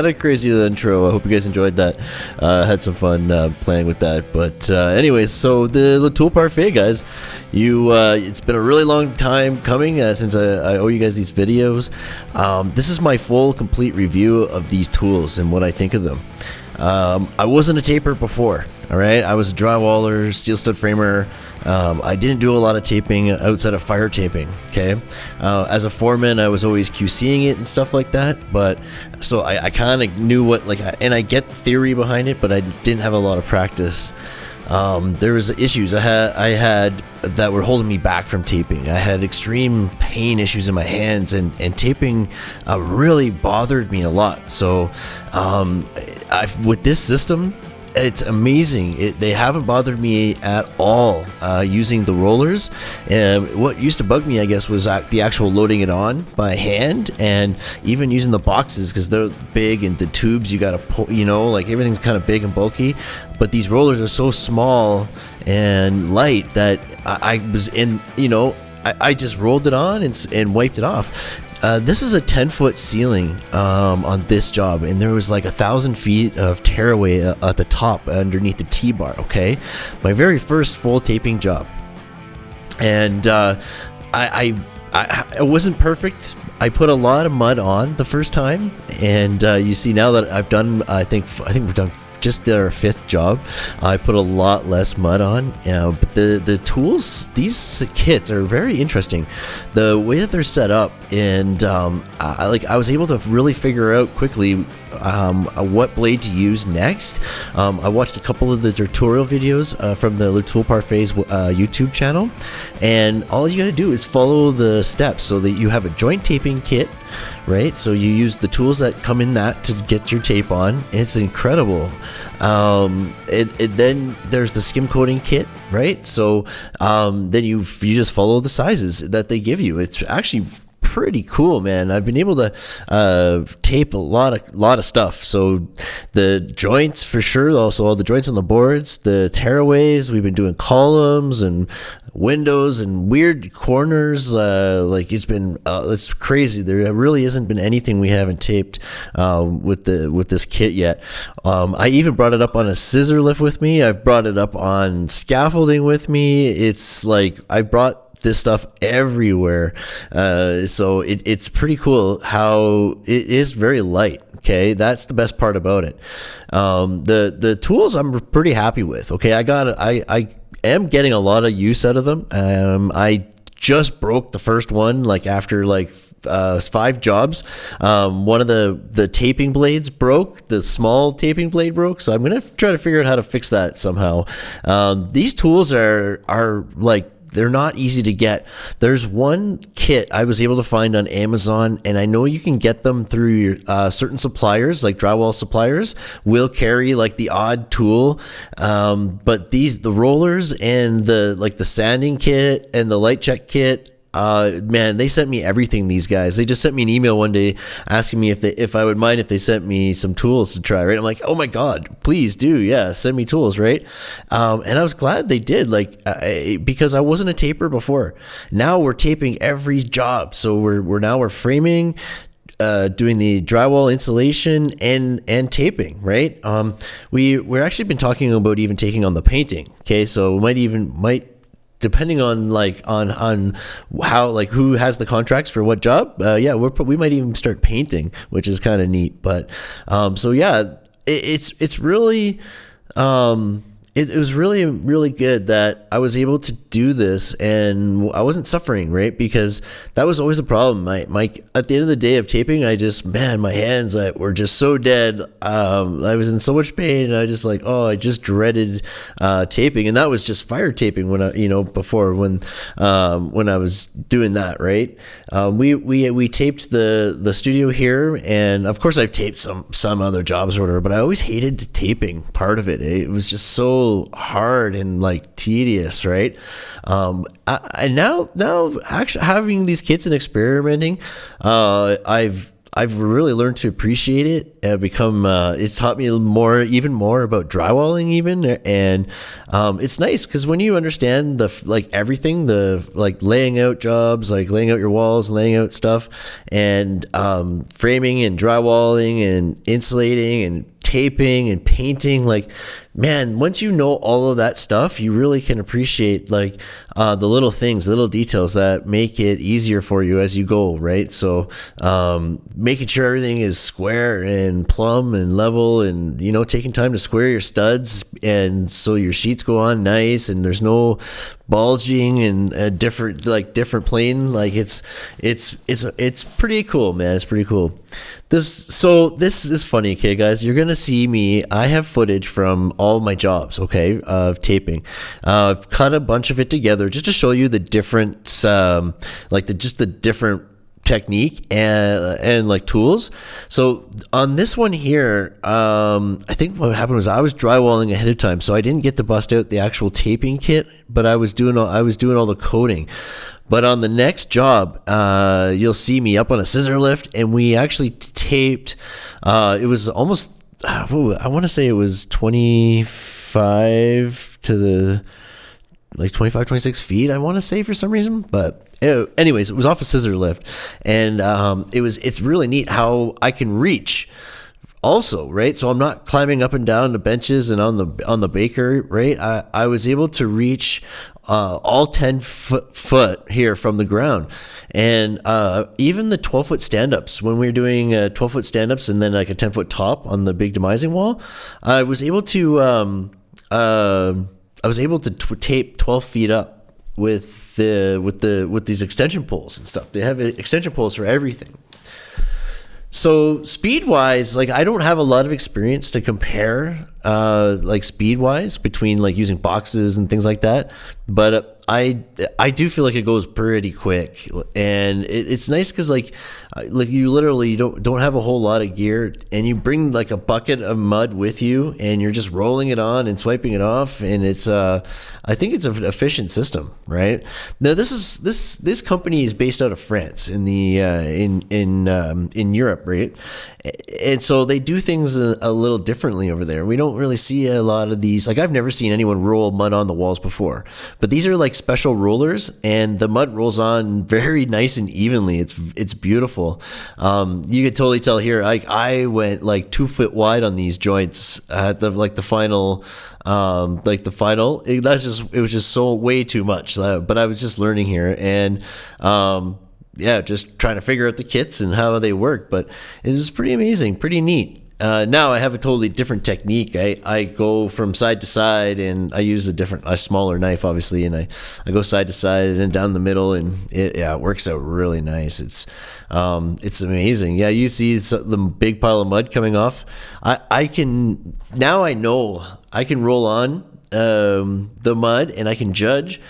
kind of crazy intro. I hope you guys enjoyed that. Uh, had some fun uh, playing with that. But uh, anyways, so the L'Outil Parfait guys, you uh, it's been a really long time coming uh, since I, I, owe you guys these videos. Um, this is my full, complete review of these tools and what I think of them. Um, I wasn't a taper before. All right, I was a drywaller, steel stud framer. Um, I didn't do a lot of taping outside of fire taping. Okay, uh, as a foreman, I was always QCing it and stuff like that. But so I, I kind of knew what like, and I get the theory behind it, but I didn't have a lot of practice. Um, there was issues I had I had that were holding me back from taping. I had extreme pain issues in my hands, and and taping uh, really bothered me a lot. So, um, I've, with this system, it's amazing. It, they haven't bothered me at all uh, using the rollers. And what used to bug me, I guess, was the actual loading it on by hand, and even using the boxes because they're big and the tubes you got to pull. You know, like everything's kind of big and bulky. But these rollers are so small and light that I, I was in. You know, I, I just rolled it on and, and wiped it off. Uh, this is a 10 foot ceiling um, on this job, and there was like a thousand feet of tearaway uh, at the top underneath the T bar. Okay, my very first full taping job, and uh, I, I, I, it wasn't perfect. I put a lot of mud on the first time, and uh, you see now that I've done, I think, I think we've done just did our fifth job. I put a lot less mud on, uh, but the the tools, these kits are very interesting. The way that they're set up, and um, I, like I was able to really figure out quickly um, what blade to use next. Um, I watched a couple of the tutorial videos uh, from the L'Outil Parfait's uh, YouTube channel, and all you gotta do is follow the steps so that you have a joint taping kit right? So you use the tools that come in that to get your tape on. It's incredible. Um, it, it, then there's the skim coating kit, right? So um, then you you just follow the sizes that they give you. It's actually pretty cool, man. I've been able to uh, tape a lot of lot of stuff. So the joints for sure, also all the joints on the boards, the tearaways. We've been doing columns and windows and weird corners. Uh, like it's been uh, it's crazy. There really hasn't been anything we haven't taped um, with the with this kit yet. Um, I even brought it up on a scissor lift with me. I've brought it up on scaffolding with me. It's like I brought this stuff everywhere. Uh, so it, it's pretty cool how it is very light. Okay, that's the best part about it. Um, the the tools I'm pretty happy with. Okay, I got I I am getting a lot of use out of them. Um, I just broke the first one like after like uh, five jobs. Um, one of the the taping blades broke. The small taping blade broke. So I'm gonna try to figure out how to fix that somehow. Um, these tools are are like they're not easy to get. There's one kit I was able to find on Amazon, and I know you can get them through your, uh, certain suppliers, like drywall suppliers, will carry like the odd tool. Um, but these, the rollers and the like the sanding kit and the light check kit uh man they sent me everything these guys. They just sent me an email one day asking me if they if i would mind if they sent me some tools to try right? I'm like oh my god please do. Yeah send me tools right? Um and i was glad they did like I, because i wasn't a taper before. Now we're taping every job. So we're we're now we're framing uh, doing the drywall insulation and and taping, right? Um, we we're actually been talking about even taking on the painting. Okay, so we might even might depending on like on on how like who has the contracts for what job uh, yeah we're, we might even start painting which is kind of neat but um, so yeah it, it's it's really um, it, it, was really really good that I was able to do this and I wasn't suffering right? Because that was always a problem. My, my at the end of the day of taping I just man my hands I, were just so dead. Um, I was in so much pain and I just like oh I just dreaded uh, taping. And that was just fire taping when I you know before when um, when I was doing that right? Um, we we we taped the the studio here and of course I've taped some some other jobs or whatever but I always hated taping part of it. It was just so hard and like tedious, right? Um, I, now now actually having these kids and experimenting, uh, I've I've really learned to appreciate it. I've become uh, it's taught me more, even more about drywalling, even, and um, it's nice because when you understand the like everything, the like laying out jobs, like laying out your walls, laying out stuff, and um, framing and drywalling and insulating and taping and painting like man once you know all of that stuff you really can appreciate like uh, the little things little details that make it easier for you as you go right? So um, making sure everything is square and plumb and level and you know taking time to square your studs and so your sheets go on nice and there's no bulging and a different like different plane like it's it's it's it's pretty cool man. It's pretty cool this so this is funny okay guys? You're gonna see me i have footage from all my jobs okay of taping. Uh, i've cut a bunch of it together just to show you the different um, like the just the different technique and and like tools. So on this one here, um, I think what happened was I was drywalling ahead of time, so I didn't get to bust out the actual taping kit, but I was doing all, I was doing all the coating. But on the next job, uh, you'll see me up on a scissor lift, and we actually taped. Uh, it was almost I want to say it was twenty five to the like 25 26 feet i want to say for some reason but it, anyways it was off a scissor lift. And um, it was it's really neat how i can reach also right? So i'm not climbing up and down the benches and on the on the baker right? I, I was able to reach uh, all 10 foot, foot here from the ground. And uh, even the 12 foot stand-ups when we were doing uh, 12 foot stand-ups and then like a 10 foot top on the big demising wall i was able to um, uh, I was able to tape 12 feet up with the with the with these extension poles and stuff. They have extension poles for everything. So speed wise, like I don't have a lot of experience to compare, uh, like speed wise between like using boxes and things like that. But uh, I I do feel like it goes pretty quick, and it, it's nice because like like you literally don't don't have a whole lot of gear, and you bring like a bucket of mud with you, and you're just rolling it on and swiping it off, and it's uh I think it's an efficient system, right? Now this is this this company is based out of France in the uh, in in um, in Europe, right? And so they do things a, a little differently over there. We don't really see a lot of these. Like I've never seen anyone roll mud on the walls before, but these are like special rollers, and the mud rolls on very nice and evenly. It's it's beautiful. Um, you could totally tell here. Like I went like two foot wide on these joints at the like the final um, like the final. It, that's just it was just so way too much. Uh, but I was just learning here, and um, yeah, just trying to figure out the kits and how they work. But it was pretty amazing, pretty neat. Uh, now I have a totally different technique. I, I go from side to side and I use a different, a smaller knife, obviously, and I, I go side to side and down the middle, and it yeah it works out really nice. It's um, it's amazing. Yeah, you see the big pile of mud coming off. I I can now I know I can roll on um, the mud and I can judge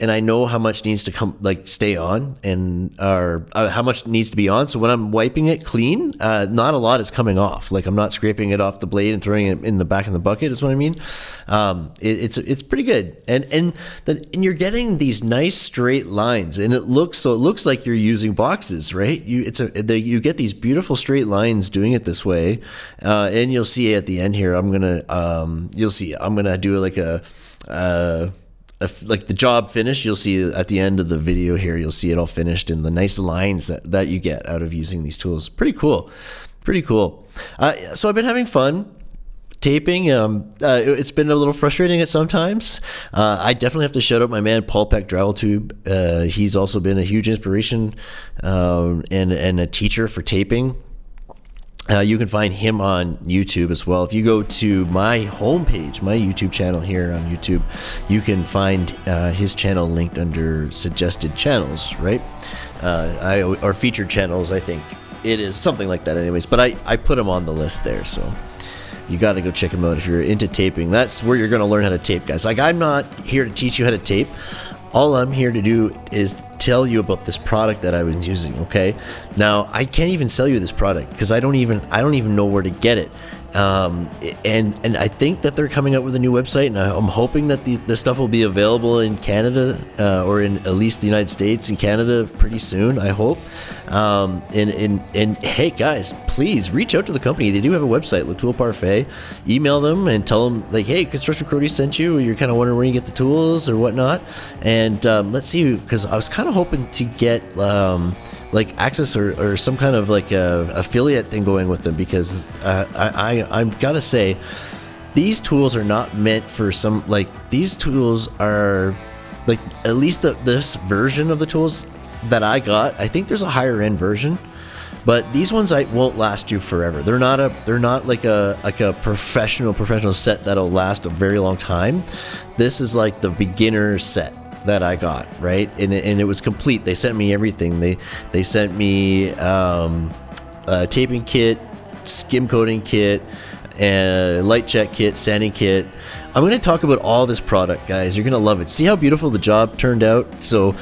and I know how much needs to come like stay on and or uh, how much needs to be on. So when I'm wiping it clean, uh, not a lot is coming off. Like I'm not scraping it off the blade and throwing it in the back of the bucket. Is what I mean. Um, it, it's it's pretty good, and and the, and you're getting these nice straight lines, and it looks so it looks like you're using boxes, right? You it's a the, you get these beautiful straight lines doing it this way, uh, and you'll see at the end here. I'm gonna um, you'll see I'm gonna do like a. If, like the job finished, you'll see at the end of the video here, you'll see it all finished and the nice lines that, that you get out of using these tools. Pretty cool. Pretty cool. Uh, so I've been having fun taping. Um, uh, it's been a little frustrating at sometimes. Uh, I definitely have to shout out my man Paul Peck Drywall Tube. Uh, he's also been a huge inspiration um, and and a teacher for taping. Uh, you can find him on YouTube as well. If you go to my homepage, my YouTube channel here on YouTube, you can find uh, his channel linked under suggested channels, right? Uh, I, or featured channels, I think it is something like that, anyways. But I, I put him on the list there, so you got to go check him out if you're into taping. That's where you're going to learn how to tape, guys. Like, I'm not here to teach you how to tape. All I'm here to do is tell you about this product that I was using. Okay, now I can't even sell you this product because I don't even I don't even know where to get it. Um, and and I think that they're coming up with a new website, and I'm hoping that the, the stuff will be available in Canada uh, or in at least the United States and Canada pretty soon. I hope. Um, and and and hey guys, please reach out to the company. They do have a website, L'Outil Parfait. Email them and tell them like, hey, Construction Crody sent you. You're kind of wondering where you get the tools or whatnot. And um, let's see, because I was kind of hoping to get. Like access or, or some kind of like a affiliate thing going with them because uh, I, I I'm gotta say these tools are not meant for some like these tools are like at least the, this version of the tools that I got I think there's a higher end version but these ones I won't last you forever. They're not a they're not like a like a professional professional set that'll last a very long time. This is like the beginner set that I got, right? And, and it was complete. They sent me everything. They they sent me um, a taping kit, skim coating kit, and light check kit, sanding kit. I'm going to talk about all this product, guys. You're going to love it. See how beautiful the job turned out? So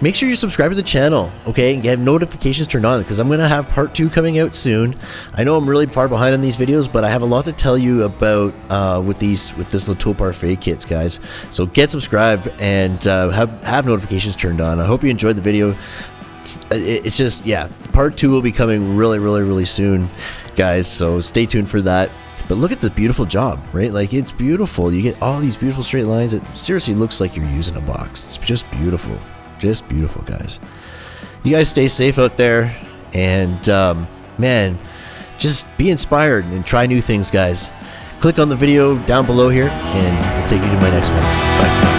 make sure you subscribe to the channel, okay, and get notifications turned on because I'm going to have part two coming out soon. I know I'm really far behind on these videos, but I have a lot to tell you about uh, with these with this L'Outil Parfait kits, guys. So get subscribed and uh, have have notifications turned on. I hope you enjoyed the video. It's, it's just yeah, part two will be coming really, really, really soon, guys. So stay tuned for that. But look at the beautiful job, right? Like it's beautiful. You get all these beautiful straight lines. It seriously looks like you're using a box. It's just beautiful. Just beautiful, guys. You guys stay safe out there. And, um, man, just be inspired and try new things, guys. Click on the video down below here, and we'll take you to my next one. Bye